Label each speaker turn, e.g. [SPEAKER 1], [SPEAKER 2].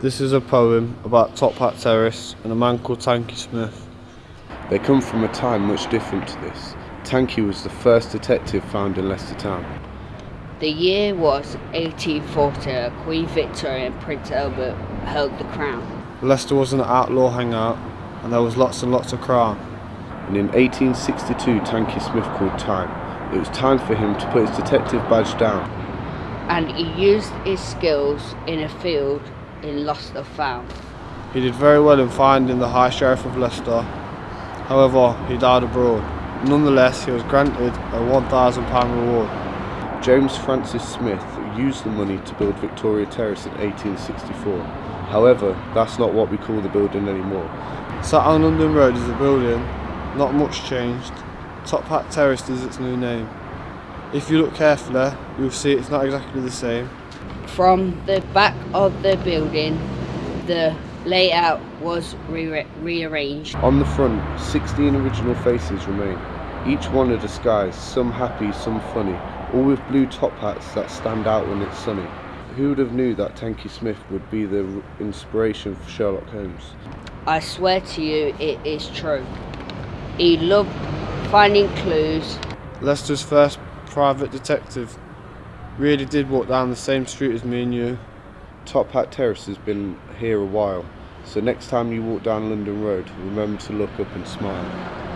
[SPEAKER 1] This is a poem about Top Hat terrorists and a man called Tanky Smith.
[SPEAKER 2] They come from a time much different to this. Tanky was the first detective found in Leicester town.
[SPEAKER 3] The year was 1840. Queen Victoria and Prince Albert held the crown.
[SPEAKER 1] Leicester was an outlaw hangout and there was lots and lots of crime.
[SPEAKER 2] And in 1862 Tanky Smith called time it was time for him to put his detective badge down.
[SPEAKER 3] And he used his skills in a field in Lost or Found.
[SPEAKER 1] He did very well in finding the High Sheriff of Leicester. However, he died abroad. Nonetheless, he was granted a £1,000 reward.
[SPEAKER 2] James Francis Smith used the money to build Victoria Terrace in 1864. However, that's not what we call the building anymore.
[SPEAKER 1] Sat on London Road is the building, not much changed. Top Hat Terrace is its new name. If you look carefully, you'll see it's not exactly the same.
[SPEAKER 3] From the back of the building, the layout was re- rearranged.
[SPEAKER 2] On the front, 16 original faces remain, each one a disguise, some happy, some funny, all with blue top hats that stand out when it's sunny. Who would have knew that Tanky Smith would be the inspiration for Sherlock Holmes?
[SPEAKER 3] I swear to you, it is true. He loved finding clues.
[SPEAKER 1] Leicester's first private detective really did walk down the same street as me and you.
[SPEAKER 2] Top Hat Terrace has been here a while, so next time you walk down London Road, remember to look up and smile.